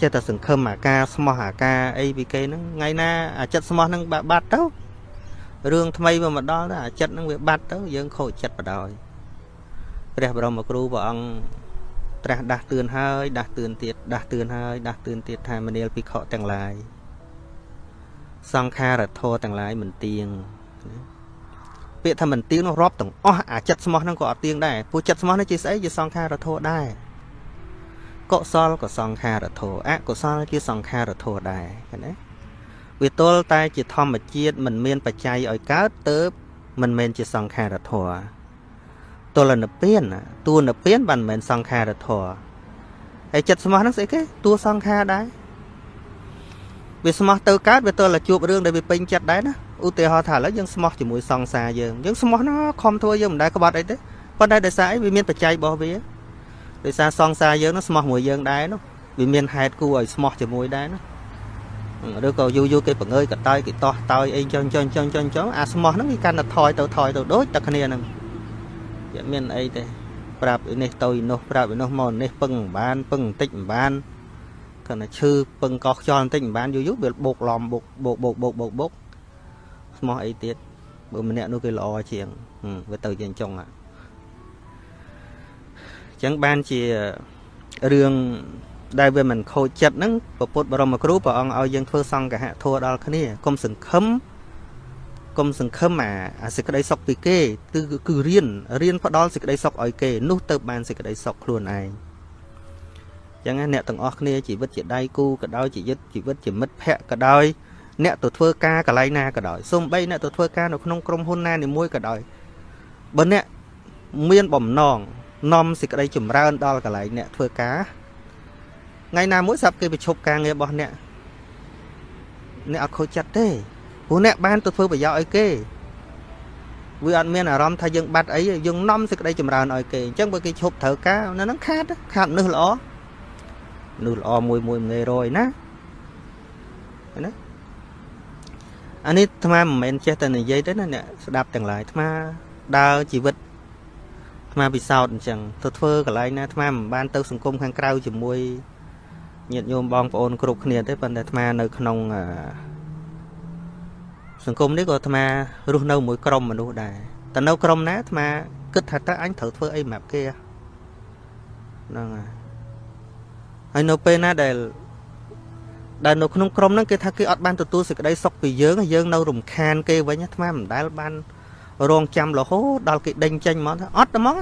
ចេះតែសង្ឃឹមអាការស្មោះអាការអីពីគេហ្នឹងថ្ងៃណាអាចិត្តស្មោះហ្នឹងបាត់បាត់ទៅរឿងថ្មីវាមកដល់ទៅអាចិត្តហ្នឹងវាបាត់ទៅយើងខូចចិត្តបដ ாய் ព្រះបរមគ្រូព្រះអង្គ ត្រាស់ដាស់តឿនហើយដាស់តឿនទៀតដាស់តឿនហើយដាស់តឿនទៀតថាមនាលភិក្ខុទាំងឡាយសង្ខារធរទាំងឡាយមិនទៀងណាពាក្យថាមិនទៀងនោះរាប់ទាំងអស់អាចិត្តស្មោះហ្នឹងក៏អត់ទៀងដែរព្រោះចិត្តស្មោះនេះជាស្អីជាសង្ខារធរដែរកុសលក៏សង្ខារធរអកុសលជាសង្ខារធរដែរឃើញទេវាទល់តែជាធម្មជាតិមិនមានបច្ច័យឲ្យកើតទៅមិនមែនជាសង្ខារធរ ទលនិព្វានណាតួនិព្វានបានមិនមែនសង្ខារធរហើយចិត្តស្មោះហ្នឹងស្អីគេតួសង្ខារដែរវាស្មោះទៅកើតវាទល់តែជួបរឿងដែលវាពេញចិត្តដែរណាឧទាហរណ៍ថាឥឡូវយើងស្មោះជាមួយសង្សារយើងយើងស្មោះណាខំធ្វើយើងមិនដែលក្បត់អីទេប៉ុន្តែដោយសារអីវាមានបច្ច័យរបស់វាដោយសារសង្សារយើងនោះស្មោះមួយយើងដែរនោះវាមានហេតុគួរឲ្យស្មោះជាមួយដែរណាឬក៏យូរយូរគេបង្ើយកតើយគេតោះតើយអីចុងចុងចុងចុងចុងអាស្មោះហ្នឹងវាកាន់តែថយទៅថយទៅដូចតែគ្នាហ្នឹង វាមានអីទេប្រាប់ឯនេះទៅឯនោះប្រាប់ឯនោះមកនេះពឹងមិនបានពឹងបន្តិចមិនបានគាត់ថាឈឺពឹងកោះខ្យល់បន្តិចមិនបានយូរយូរវាបោកឡំបោកបោកបោកបោកបោកបោកស្មោះអីទៀតបើម្នាក់នោះគេល្អជាងហឹមវាទៅជាអញ្ចឹងអញ្ចឹងបានជារឿងដែលវាមិនខូចចិត្តហ្នឹងពពុទ្ធបរមគ្រូព្រះអង្គឲ្យយើងធ្វើសង្កហធัวដល់គ្នាកុំសង្ឃឹម កុំសង្ឃឹមអាអាសេចក្តីសុខពីគេគឺគឺរៀនរៀនផ្ដល់សេចក្តីសុខឲ្យគេនោះទៅបានសេចក្តីសុខខ្លួនឯងចឹងណាអ្នកទាំងអស់គ្នាជីវិតជាដៃគូក៏ដោយជីវិតជីវិតជាមិត្តភ័ក្តិក៏ដោយអ្នកទៅធ្វើការកន្លែងណាក៏ដោយសូម្បីអ្នកទៅធ្វើការនៅក្នុងក្រុមហ៊ុនណានីមួយក៏ដោយបើអ្នកមានបំណងនាំសេចក្តីចម្រើនដល់កន្លែងអ្នកធ្វើការថ្ងៃណាមួយស្រាប់គេប្រឈប់ការងាររបស់អ្នកអ្នកអត់ខូចចិត្តទេ ព្រោះអ្នកបានទៅធ្វើប្រយោជន៍ឲ្យគេវាអត់មានអារម្មណ៍ថាយើងបាត់អីយើងនាំសេចក្តីចម្រើនឲ្យគេអញ្ចឹងបើគេឈប់ត្រូវការនៅហ្នឹងខាតខាតមនុស្សល្អមនុស្សល្អមួយមួយងាយរយណាណាអានេះអាត្មាមិនមែនចេះតែនិយាយទេណាអ្នកស្ដាប់ទាំងឡាយអាត្មាដើរជីវិតអាត្មាពិសោធន៍អញ្ចឹងទៅធ្វើកន្លែងណាអាត្មាមិនបានទៅសង្គមខាងក្រៅជាមួយញាតិញោមបងប្អូនគ្រប់គ្នាទេប៉ុន្តែអាត្មានៅក្នុង សង្គមនេះក៏អាត្មារស់នៅមួយក្រុមមនុស្សដែរតែនៅក្រុមណាអាត្មាគិតថាតើអញត្រូវធ្វើអីសម្រាប់គេហ្នឹងហើយហើយនៅពេលណាដែលដែលនៅក្នុងក្រុមហ្នឹងគេថាគេអត់បានទទួលសេចក្តីសុខពីយើងយើងនៅរំខានគេវិញអាត្មាមិនដែលបានរងចាំរហូតដល់គេដេញចេញមកថាអត់តែមក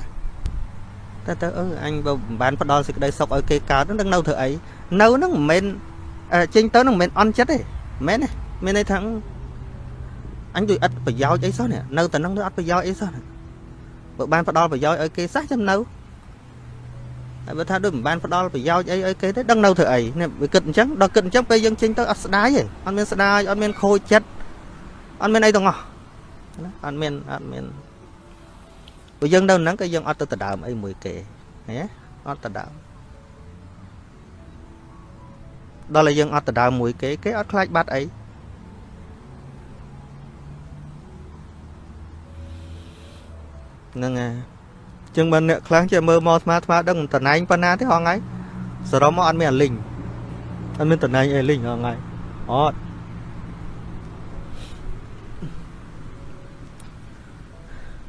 តែទៅអឺអញបើមិនបានផ្ដល់សេចក្តីសុខឲ្យគេកើតហ្នឹងនៅធ្វើអីនៅហ្នឹងមិនមែនចេញទៅហ្នឹងមិនមែនអន់ចិត្តទេមិនមែនទេមានន័យថា អញដូចអត់ប្រយោជន៍អីសោះនេះនៅតែហ្នឹងដូចអត់ប្រយោជន៍អីសោះបើបានផ្ដល់ប្រយោជន៍ឲ្យគេសោះចាំនៅហើយបើថាដូចមិនបានផ្ដល់ប្រយោជន៍អីឲ្យគេទេដឹងនៅធ្វើអីនេះវាគិតអញ្ចឹងដល់គិតអញ្ចឹងពេលយើងចេញទៅអត់ស្ដាយទេអត់មានស្ដាយអត់មានខូចចិត្តអត់មានអីទាំងអស់ណាអត់មានអត់មានព្រោះយើងនៅហ្នឹងក៏យើងអត់ទៅដដើមអីមួយគេណាអត់ដដើមដល់តែយើងអត់ដដើមមួយគេគេអត់ខ្លាចបាត់អី ហ្នឹងហើយចឹងបើអ្នកខ្លះចេះមើលមកស្មាស្មាដឹងតំណែងប៉ុណ្ណាទេហងៃសរុបមកអត់មានអាលីងអត់មានតំណែងអីលីងហងៃអត់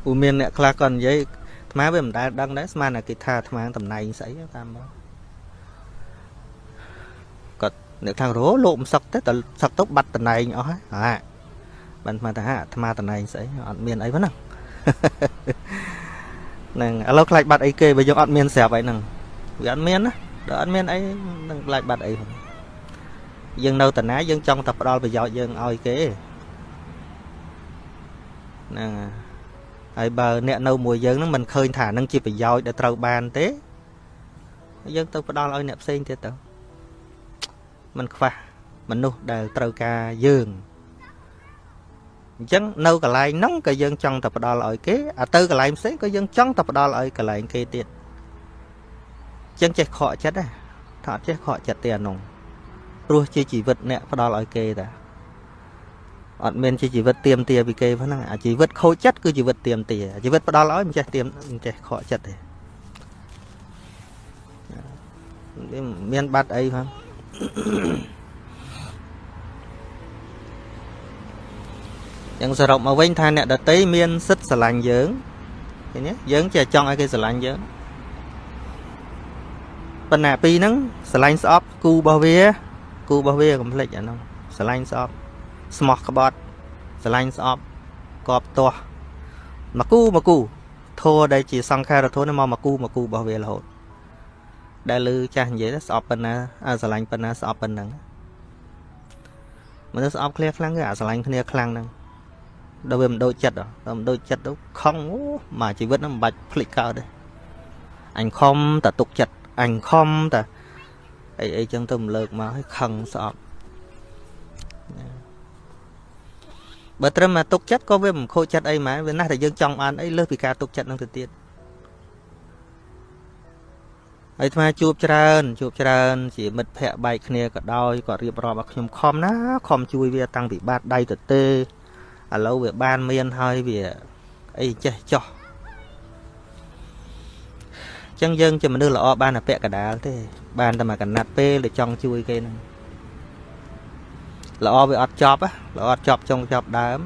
ពូមានអ្នកខ្លះគាត់និយាយអាត្មាវាមិនដែលដឹងដែរស្មានតែគេថាអាត្មាតំណែងស្អីតាមមកគាត់អ្នកខាងរោលោកមិនសឹកទេតែសឹកទៅបាត់តំណែងអស់ហើយហាបានអាត្មាថាអាត្មាតំណែងស្អីអត់មានអីប៉ុណ្ណឹង ហ្នឹងឥឡូវខ្លាចបាត់អីគេបើយើងអត់មានស្រាប់អីហ្នឹងវាអត់មានណាដល់អត់មានអីនឹងខ្លាចបាត់អីផងយើងនៅតាណាយើងចង់តែផ្ដល់ប្រយោជន៍យើងឲ្យគេហ្នឹងហើយបើអ្នកនៅមួយយើងហ្នឹងមិនឃើញថានឹងជាប្រយោជន៍ដែលត្រូវបានទេយើងទៅផ្ដល់ឲ្យអ្នកផ្សេងទៀតទៅมันខ្វះមនុស្សដែលត្រូវការយើង អញ្ចឹងនៅកន្លែងហ្នឹងក៏យើងចង់តែផ្ដល់ឲ្យគេអាទៅកន្លែងផ្សេងក៏យើងចង់តែផ្ដល់ឲ្យកន្លែងគេទៀតអញ្ចឹងចេះខកចិត្តណាថាអត់ចេះខកចិត្តទេអានោះព្រោះជាជីវិតអ្នកផ្ដល់ឲ្យគេតាអត់មានជាជីវិតទៀមទាពីគេហ្នឹងអាជីវិតខូចចិត្តគឺជីវិតទៀមទាជីវិតផ្ដល់ឲ្យមិនចេះទៀមមិនចេះខកចិត្តទេមានបាត់អីផង យ៉ាងសរុបមកវិញថាអ្នកដតីមានសិទ្ធស្រឡាញ់យើងឃើញទេយើងចេះចង់ឲ្យគេស្រឡាញ់យើងប៉ុន្តែពីរហ្នឹងស្រឡាញ់ស្អប់គូរបស់វា គូរបស់វាកុំភ្លេចអាហ្នឹងស្រឡាញ់ស្អប់ស្មោះក្បត់ស្រឡាញ់ស្អប់កប់ទាស់មកគូមកគូធัวដែលជាសង្ខារធัวនេះមកមកគូមកគូរបស់វារហូតដែលលឺចាស់និយាយស្អប់ប៉ុណ្ណាអាស្រឡាញ់ប៉ុណ្ណាស្អប់ប៉ុណ្ណឹងមនុស្សស្អប់គ្នាខ្លាំងគឺអាស្រឡាញ់គ្នាខ្លាំងហ្នឹង ដល់វាមិនដូចចិត្តដល់មិនដូចចិត្តទៅខំអូមកជីវិតហ្នឹងមិនបាច់ភ្លេចកើតទេអញខំតែទុកចិត្តអញខំតែអីអីចឹងទៅមិនលើកមកឲ្យខឹងស្អប់បើត្រឹមតែទុកចិត្តក៏វាមិនខូចចិត្តអីម៉ែវាណាស់តែយើងចង់បានអីលើសពីការទុកចិត្តនឹងទៅទៀតហើយថ្មជួបច្រើនជួបច្រើនជាមិត្តភ័ក្តិបែកគ្នាក៏ដោយគាត់រៀបរាប់ឲ្យខ្ញុំខំណាខំជួយវាតាំងពីបាតដៃទៅទេ ឥឡូវវាបានមានហើយវាអីចេះចោះចឹងយើងជាមនុស្សល្អបានតែពាក់កដាលទេ បានតែមកកណាត់ពេលដែលចង់ជួយគេហ្នឹងល្អវាអត់ចប់ល្អអត់ចប់ចុងចប់ដើម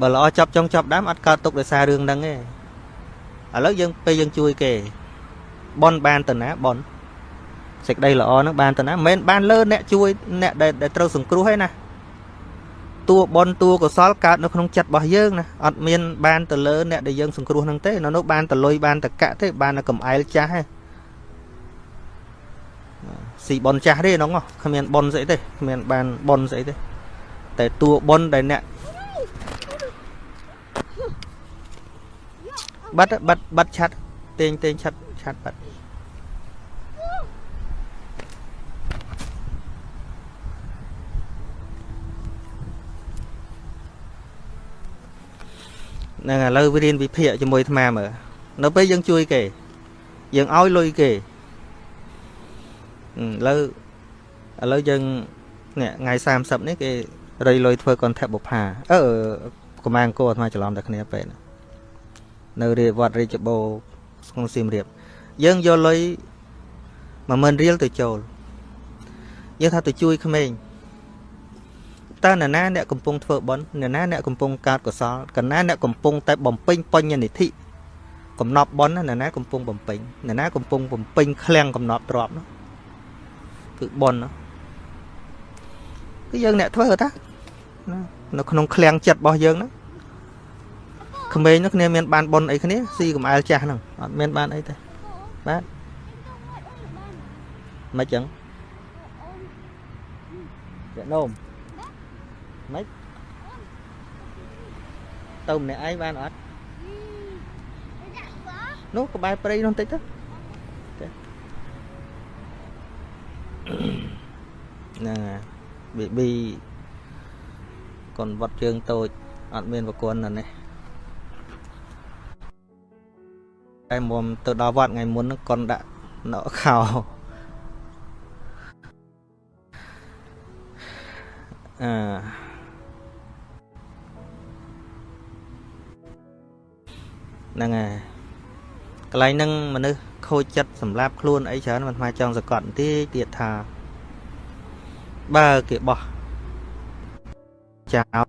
បើល្អចប់ចុងចប់ដើមអត់កើតទុកដោយសាររឿងហ្នឹងទេឥឡូវយើងពេលយើងជួយគេបនបានទៅណាបនសេចក្តីល្អហ្នឹងបានទៅណាមិនមែនបានលើអ្នកជួយអ្នកដែលដែលត្រូវសង្គ្រោះឯណា តួបនតួកុសលកើតនៅក្នុងចិត្តរបស់យើងណាអត់មានបានទៅលើអ្នកដែលយើងសង្គ្រោះហ្នឹងទេនៅនោះបានតលុយបានតកៈទេបានតែកំអែលចាស់ទេស៊ីបនចាស់ទេហ្នឹងគ្មានបនស្អីទេគ្មានបានបនស្អីទេតែតួបនដែលអ្នកបាត់បាត់បាត់ឆាត់តេងតេងឆាត់ឆាត់បាត់ ហ្នឹងឥឡូវរៀនវិភាគជាមួយអាត្មាមើលនៅពេលយើងជួយគេ យើងឲ្យលុយគេឥឡូវឥឡូវយើងនេះថ្ងៃ30នេះគេរៃលុយធ្វើកនថបុផាអឺកម្មាអង្គរអាត្មាច្រឡំតែគ្នាពេលនៅរាជវត្តរាជបូរក្នុងសៀមរាបយើងយកលុយ10000រៀលទៅចូលយើងថាទៅជួយក្មេង តើនរណាអ្នកកំពុងធ្វើបុណ្យនរណាអ្នកកំពុងកើតកុសលកណាអ្នកកំពុងតែបំពេញបញ្ញនិធិកំណប់បុណ្យនរណាកំពុងបំពេញនរណាកំពុងបំពេញឃ្លាំងកំណប់ទ្របនោះគឺបុណ្យនោះគឺយើងអ្នកធ្វើតានៅក្នុងឃ្លាំងចិត្តរបស់យើងហ្នឹងក្មេងនោះគ្នាមានបានបុណ្យអីគ្នាស៊ីកំអែលចាស់ហ្នឹងអត់មានបានអីទេបាទមិនចឹងចានោម ម៉េចទៅម្នាក់ឯងបានអត់នោះក្បែរព្រៃនោះបន្តិចទៅហ្នឹងហើយប៊ីប៊ីកូនវត្តជើងតូចអត់មានប្រគល់នៅនេះតែមុំទៅដល់វត្តថ្ងៃមុនហ្នឹងកូនដាក់នៅខោអឺ ហ្នឹងហើយកន្លែងហ្នឹងមនុស្សខូចចិត្តសម្រាប់ខ្លួនអីច្រើនមិនថ្មចង់សកត់បន្តិចទៀតថាបើគេបោះចោល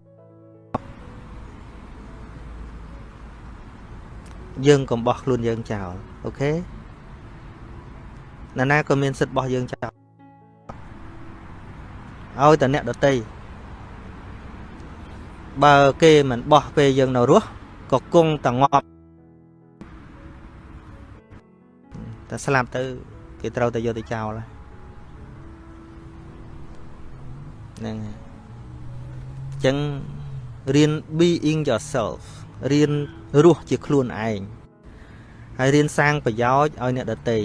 យើងកុំបោះខ្លួនយើងចោលអូខេណាណាក៏មានសិទ្ធិបោះយើងចោលឲ្យតែអ្នកដតីបើគេមិនបោះពេលយើងនៅរស់ក៏គង់តែងាប់ តែស្លាប់ទៅគេត្រូវតែយកទៅចោលហ្នឹងហើយអញ្ចឹងរៀន being yourself រៀនរស់ជាខ្លួនឯងហើយរៀនសាងប្រយោជន៍ឲ្យអ្នកដទៃ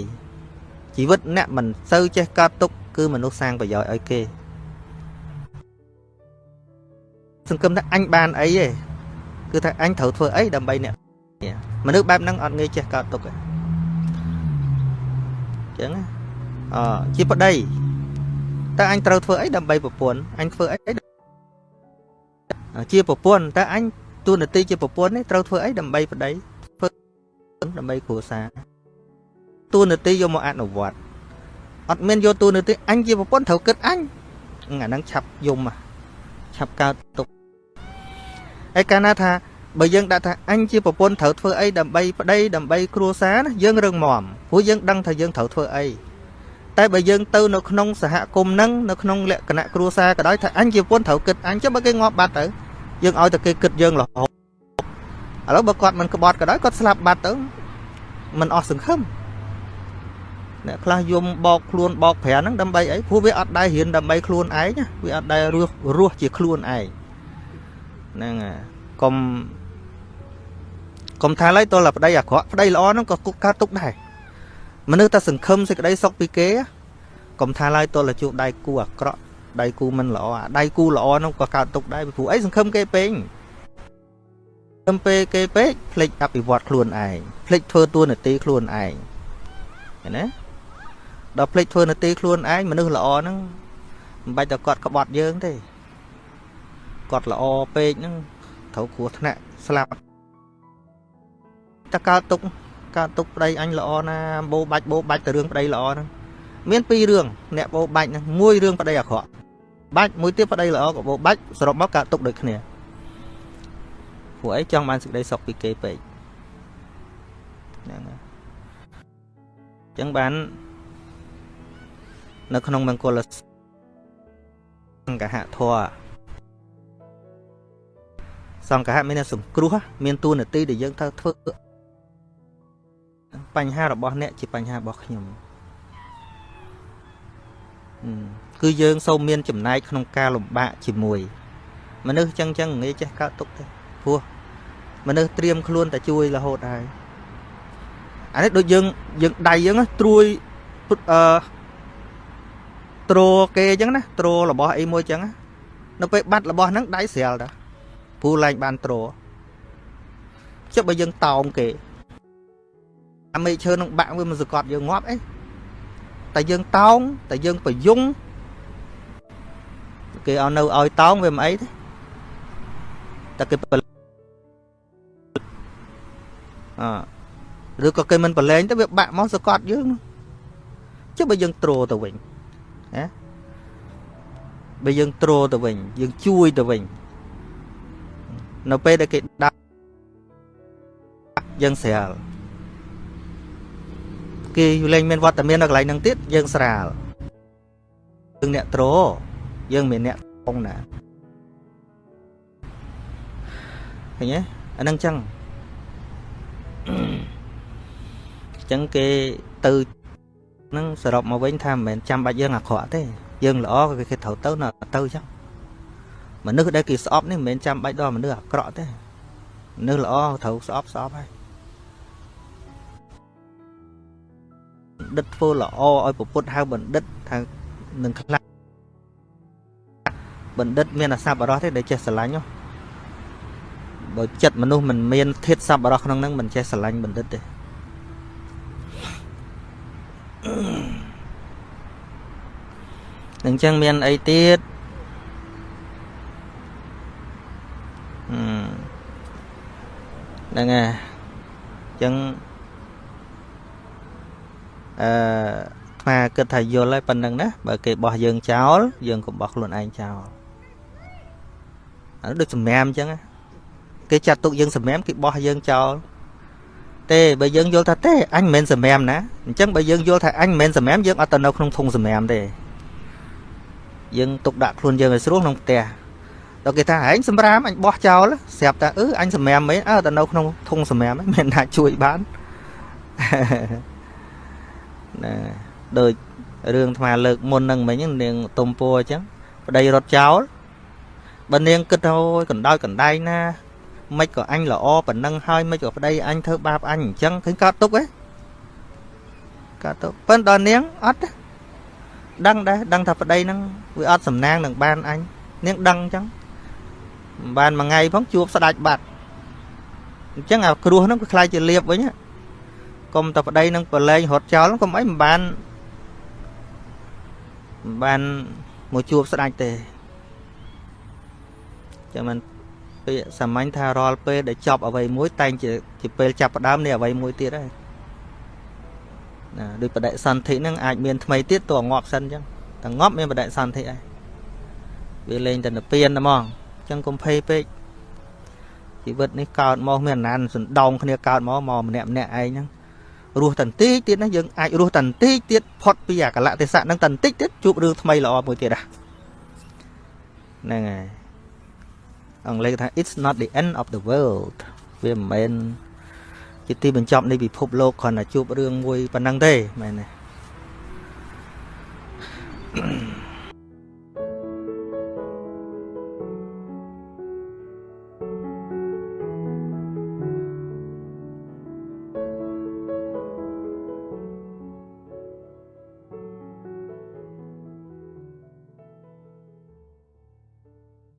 ជីវិតអ្នកមិនសូវចេះកើតទុកគឺមនុស្សសាងប្រយោជន៍ឲ្យគេសង្គមថាអញបានអីទេគឺថាអញត្រូវធ្វើអីដើម្បីអ្នកមនុស្សបែបហ្នឹងអត់ងាយចេះកើតទុកទេ ចឹងអជាប្តីតើអញត្រូវធ្វើអីដើម្បីប្រពន្ធអញធ្វើអីជាប្រពន្ធតើអញទូនាទីជាប្រពន្ធនេះត្រូវធ្វើអីដើម្បីប្តីធ្វើដើម្បីគ្រួសារទូនាទីយកមកអនុវត្តអត់មានយកទូនាទីអញជាប្រពន្ធត្រូវគិតអញអាហ្នឹងឆាប់យំឆាប់កើតទុកហើយកាលណាថា បើយើងដាក់ថាអញជាប្រពន្ធត្រូវធ្វើអីដើម្បីប្តីដើម្បីគ្រួសារណាយើងរឹងមាំព្រោះយើងដឹងថាយើងត្រូវធ្វើអីតែបើយើងទៅនៅក្នុងសហគមន៍ហ្នឹងនៅក្នុងលក្ខណៈគ្រួសារក៏ដោយថាអញជាប្រពន្ធត្រូវគិតអញចុះបើគេងាប់បាត់ទៅយើងឲ្យតែគេគិតយើងរហូតឥឡូវបើគាត់មិនក្បត់ក៏ដោយគាត់ស្លាប់បាត់ទៅមិនអស់សង្ឃឹមអ្នកខ្លះយំបោកខ្លួនបោកប្រាហ្នឹងដើម្បីអីព្រោះវាអត់ដែររៀនដើម្បីខ្លួនឯងវាអត់ដែររស់រស់ជាខ្លួនឯងហ្នឹងហើយកុំ កុំថាឡើយតលប្តីអាក្រក់ប្តីល្អហ្នឹងក៏គុកកើតទុកដែរមនុស្សតែសង្ឃឹមសេចក្តីសុខពីគេកុំថាឡើយតលជួបដៃគូអាក្រក់ដៃគូមិនល្អអាដៃគូល្អនោះក៏កើតទុកដែរព្រោះអីសង្ឃឹមគេពេកសង្ឃឹមពេកគេពេកភ្លេចអភិវឌ្ឍខ្លួនឯងភ្លេចធ្វើតួនាទីខ្លួនឯងឃើញណាដល់ភ្លេចធ្វើនាទីខ្លួនឯងមនុស្សល្អហ្នឹងមិនបាច់តែគាត់ក្បត់យើងទេគាត់ល្អពេកហ្នឹងត្រូវគ្រោះថ្នាក់ស្លាប់ តើកើតទុកកើតទុកប្តីអញល្អណាបោបាច់បោបាច់ទៅរឿងប្តីល្អហ្នឹងមានពីររឿងអ្នកបោបាច់ហ្នឹងមួយរឿងប្តីអាក្រក់បាច់មួយទៀតប្តីល្អក៏បោបាច់សរុបមកកើតទុកដូចគ្នាព្រោះអីចង់បានសេចក្តីសុខពីគេពេកហ្នឹងហើយអញ្ចឹងបាននៅក្នុងមង្គលសង្កហធម៌សង្កហមានអ្នកសង្គ្រោះមានតួនាទីដែលយើងត្រូវធ្វើ បញ្ហារបស់អ្នកជាបញ្ហារបស់ខ្ញុំគឺយើងសូមមានចំណែកក្នុងការលំបាកជាមួយ មនុស្សចឹងចឹងងាយចេះកើតទុកទេព្រោះមនុស្សត្រៀមខ្លួនតែជួយរហូតហើយអានេះដូចយើងយើងដៃយើងត្រួយអឺត្រគេអញ្ចឹងណាត្ររបស់អីមួយអញ្ចឹងនៅពេលបាត់របស់ហ្នឹងដៃស្រាលតាពូឡើងបានត្រចុះបើយើងតោងគេ អាមេឈើនឹងបាក់វាមិនសកត់យើងងាប់អីតែយើងតោងតែយើងប្រយុងគេឲ្យនៅឲ្យតោងវាមិនអីទេតែគេអឬក៏គេមិនប្រឡែងទៅវាបាក់មកសកត់យើងចុះបើយើងទ្រទៅវិញណាបើយើងទ្រទៅវិញ យើងជួយទៅវិញនៅពេលដែលគេដាក់យើងស្រាល គេលែងមានវត្តមាននៅកន្លែងហ្នឹងទៀតយើងស្រាលយើងអ្នកទ្រយើងមានអ្នកផងណាឃើញទេអាហ្នឹងចឹងចឹងគេទៅហ្នឹងសរុបមកវិញថាមិនមែនចាំបាច់យើងអាក្រក់ទេយើងល្អក៏គេត្រូវទៅនៅទៅចឹងមនុស្សដែលគេស្អប់នេះមិនមែនចាំបាច់ដល់មនុស្សអាក្រក់ទេមនុស្សល្អត្រូវស្អប់ស្អប់ហើយ ណ្ឌិតធ្វើល្អឲ្យពុទ្ធហៅបណ្ឌិតថានឹងខ្លះបណ្ឌិតមានអាសប្បុរសទេដែលចេះស្រឡាញ់ហ៎បើចិត្តមនុស្សមិនមានធាតុសប្បុរសក្នុងហ្នឹងមិនចេះស្រឡាញ់បណ្ឌិតទេអញ្ចឹងមានអីទៀតហ្នឹងហើយអញ្ចឹង អឺថ្មគិតថាយល់ហើយប៉ុណ្្នឹងណាបើគេបោះយើងចោលយើងក៏បោះខ្លួនឯងចោលអានោះដូចសម្រាមអញ្ចឹងគេចាត់ទុកយើងសម្រាមគេបោះយើងចោលទេបើយើងយល់ថាទេអញមិនមែនសម្រាមណាអញ្ចឹងបើយើងយល់ថាអញមិនមែនសម្រាមយើងអត់ទៅនៅក្នុងធុងសម្រាមទេយើងទុកដាក់ខ្លួនយើងឲ្យស្រួលក្នុងផ្ទះដល់គេថាឯងសម្រាមអញបោះចោលស្រាប់តែអឺអញសម្រាមមែនអើទៅនៅក្នុងធុងសម្រាមមិនថាជួយបាន ណាដូចរឿងថ្មលើកមុនហ្នឹងមិញនាងទុំពួរអញ្ចឹងប្តីរត់ចោលបើនាងគិតទៅកណ្ដោយកណ្ដែងណាមិនក៏អញល្អប៉ុណ្ណឹងហើយមិនក៏ប្តីអញធ្វើបាបអញអញ្ចឹងឃើញកើតទុកហ៎កើតទុកប៉ុន្តែដល់នាងអត់ដឹងដែរដឹងថាប្តីហ្នឹងវាអត់សំណាងនឹងបានអញនាងដឹងអញ្ចឹងមិនបានមួយថ្ងៃផងជួបស្ដាច់បាត់អញ្ចឹងអាគ្រោះហ្នឹងវាខ្លាយជាលៀបវិញ កុំតែប្តីនឹងប្រឡែងរត់ចោលកុំអីមិនបានមិនបានមកជួបស្ដាច់ទេចាំមិនពាក្យសាមញ្ញថារាល់ពេលដែលចប់អ្វីមួយ តែងជាជាពេលចាប់ផ្ដើមនៃអ្វីមួយទៀតហើយណាដូចបដិសន្ធិហ្នឹងអាចមានថ្មីទៀតតើងាប់សិនអញ្ចឹងតែងាប់មានបដិសន្ធិហើយវាលេងតែនិព្វានតែហ្មងអញ្ចឹងកុំភ័យពេកជីវិតនេះកើតមកមានអាណានសណ្ដោងគ្នាកើតមកមកម្នាក់ម្នាក់ឯងហ្នឹង រស់តន្តិចទៀតណាយើងអាចរស់តន្តិចទៀតផុតពីអាកលៈទេសៈហ្នឹងតន្តិចទៀតជួបរឿងថ្មីល្អមួយទៀតហ្នឹងហើយអង់គ្លេសថា it's not the end of the world វាមិនមែនជាទីបញ្ចប់នៃពិភពលោកគ្រាន់តែជួបរឿងមួយប៉ុណ្ណឹងទេមែនទេ